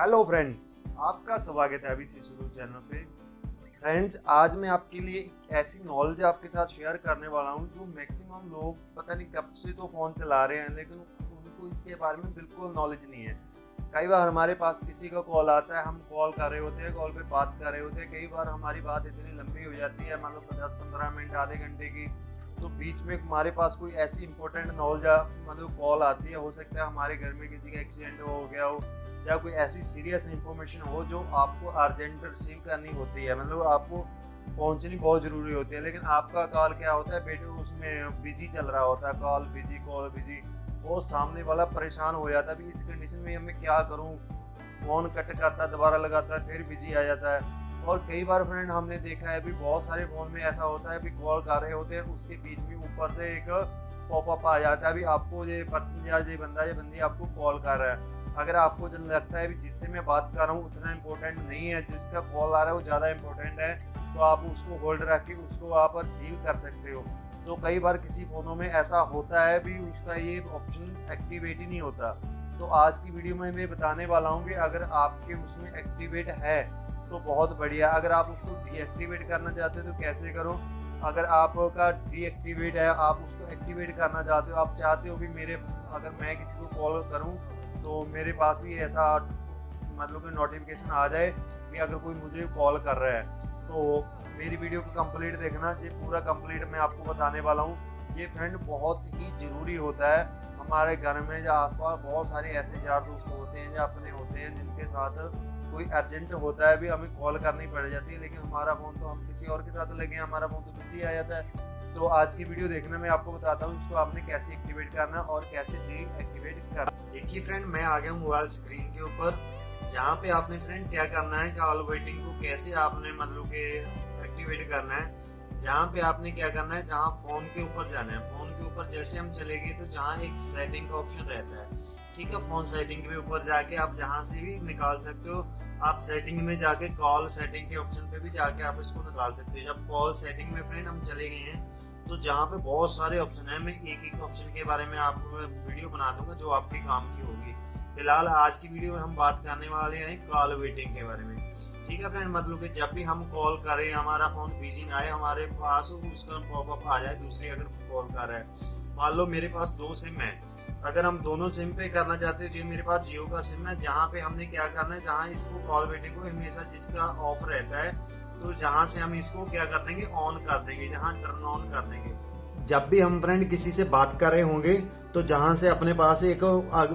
Hello friend, आपका स्वागत है अभी से शुरू चैनल पे। फ्रेंड्स, आज मैं आपके लिए एक ऐसी नॉलेज आपके साथ शेयर करने वाला हूँ जो मैक्सिमम लोग पता नहीं कब से तो फ़ोन चला रहे हैं, लेकिन उनको इसके बारे में बिल्कुल नॉलेज नहीं है। कई बार हमारे पास किसी का कॉल आता है, हम कॉल कर रहे होते हैं कॉल पे बात कर रहे होते हैं, कई बार हमारी बात इतनी लंबी हो जाती है, मान लो दस पंद्रह मिनट, आधे घंटे की तो बीच में हमारे पास कोई ऐसी इंपॉर्टेंट नॉलेज मतलब कॉल आती है, हो सकता है हमारे घर में किसी का एक्सीडेंट हो गया हो या कोई ऐसी सीरियस इंफॉर्मेशन हो जो आपको अर्जेंट रिसीव करनी होती है? मतलब आपको पहुंचनी बहुत ज़रूरी होती है, लेकिन आपका कॉल क्या होता है? बेटे, उसमें बिज़ी चल रहा होता है कॉल बिज़ी कॉल बिज़ी वो सामने वाला परेशान हो जाता है इस कंडीशन में मैं क्या करूँ? फ़ोन कट करता दोबारा लगाता है, फिर बिज़ी आ जाता है। और कई बार फ्रेंड हमने देखा है, अभी बहुत सारे फ़ोन में ऐसा होता है, अभी कॉल कर रहे होते हैं, उसके बीच में ऊपर से एक पॉपअप आ जाता है, अभी आपको ये पर्सन या ये बंदा, ये बंदी आपको कॉल कर रहा है। अगर आपको लगता है जिससे मैं बात कर रहा हूँ, उतना इम्पोर्टेंट नहीं है, जिसका कॉल आ रहा है वो ज़्यादा इम्पोर्टेंट है तो आप उसको होल्ड रख के उसको आप रिसीव कर सकते हो। तो कई बार किसी फ़ोनों में ऐसा होता है भी, उसका ये ऑप्शन एक्टिवेट ही नहीं होता। तो आज की वीडियो में मैं बताने वाला हूँ कि अगर आपके उसमें एक्टिवेट है तो बहुत बढ़िया। अगर आप उसको डीएक्टिवेट करना चाहते हो तो कैसे करो? अगर आपका डीएक्टिवेट है, आप उसको एक्टिवेट करना चाहते हो, आप चाहते हो भी मेरे, अगर मैं किसी को कॉल करूँ तो मेरे पास भी ऐसा मतलब कि नोटिफिकेशन आ जाए कि अगर कोई मुझे कॉल कर रहा है तो मेरी वीडियो को कंप्लीट देखना, ये पूरा कंप्लीट मैं आपको बताने वाला हूँ। ये फ्रेंड बहुत ही ज़रूरी होता है। हमारे घर में या आसपास बहुत सारे ऐसे यार दोस्त होते हैं या अपने होते हैं जिनके साथ कोई अर्जेंट होता है, भी हमें कॉल करनी पड़ जाती है, लेकिन हमारा फ़ोन तो हम किसी और के साथ लगे हैं, हमारा फ़ोन तो बिज़ी आ जाता है। तो आज की वीडियो देखना मैं आपको बताता हूँ इसको आपने कैसे एक्टिवेट करना और कैसे डीएक्टिवेट करना। देखिए फ्रेंड मैं आ गया मोबाइल स्क्रीन के ऊपर, जहाँ पे आपने फ्रेंड क्या करना है कॉल वेटिंग को कैसे आपने मतलब के एक्टिवेट करना है। जहाँ पे आपने क्या करना है, जहाँ फ़ोन के ऊपर जाना है। फ़ोन के ऊपर जैसे हम चले गए तो जहाँ एक सेटिंग का ऑप्शन रहता है। ठीक है फ़ोन सेटिंग के ऊपर जाके आप जहाँ से भी निकाल सकते हो। आप सेटिंग में जाके कॉल सेटिंग के ऑप्शन पे भी जाके आप इसको निकाल सकते हो। जब कॉल सेटिंग में फ्रेंड हम चले गए हैं तो जहाँ पे बहुत सारे ऑप्शन है, मैं एक एक ऑप्शन के बारे में आपको वीडियो बना दूँगा जो आपके काम की होगी। फ़िलहाल आज की वीडियो में हम बात करने वाले हैं कॉल वेटिंग के बारे में। ठीक है फ्रेंड मतलब कि जब भी हम कॉल करें हमारा फ़ोन बिज़ी ना आए, हमारे पास उसका पॉपअप आ जाए, दूसरी अगर कॉल कर रहा है। मान लो मेरे पास दो सिम है। अगर हम दोनों सिम पे करना चाहते हैं, जो मेरे पास जियो का सिम है, जहाँ पे हमने क्या करना है, जहाँ इसको कॉल वेटिंग को हमेशा जिसका ऑफ़ रहता है तो जहाँ से हम इसको क्या कर देंगे? ऑन कर देंगे, जहाँ टर्न ऑन कर देंगे। जब भी हम फ्रेंड किसी से बात कर रहे होंगे तो जहाँ से अपने पास एक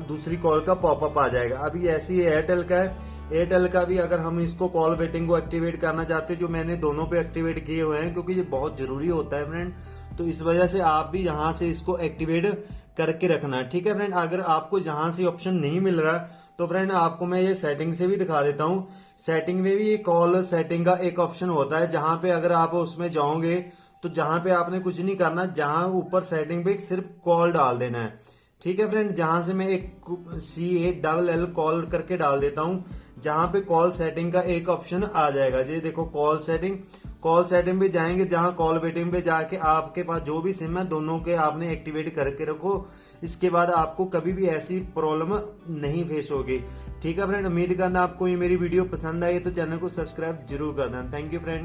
दूसरी कॉल का पॉपअप आ जाएगा। अभी ऐसी एयरटेल का है। एयरटेल का भी अगर हम इसको कॉल वेटिंग को एक्टिवेट करना चाहते हैं, जो मैंने दोनों पे एक्टिवेट किए हुए हैं, क्योंकि ये बहुत ज़रूरी होता है फ्रेंड तो इस वजह से आप भी यहाँ से इसको एक्टिवेट करके रखना है। ठीक है फ्रेंड अगर आपको जहाँ से ऑप्शन नहीं मिल रहा तो फ्रेंड आपको मैं ये सेटिंग से भी दिखा देता हूँ। सेटिंग में भी ये कॉल सेटिंग का एक ऑप्शन होता है, जहाँ पे अगर आप उसमें जाओगे तो जहाँ पे आपने कुछ नहीं करना, जहाँ ऊपर सेटिंग पे सिर्फ़ कॉल डाल देना है। ठीक है फ्रेंड जहाँ से मैं एक C A double L call करके डाल देता हूँ, जहाँ पे कॉल सेटिंग का एक ऑप्शन आ जाएगा। जी, देखो कॉल सेटिंग कॉल सेटिंग पे जाएँगे, जहाँ कॉल वेटिंग पे जाके आपके पास जो भी सिम है, दोनों के आपने एक्टिवेट करके रखो। इसके बाद आपको कभी भी ऐसी प्रॉब्लम नहीं फेस होगी। ठीक है फ्रेंड उम्मीद करना आपको ये मेरी वीडियो पसंद आई तो चैनल को सब्सक्राइब ज़रूर करना। Thank you friend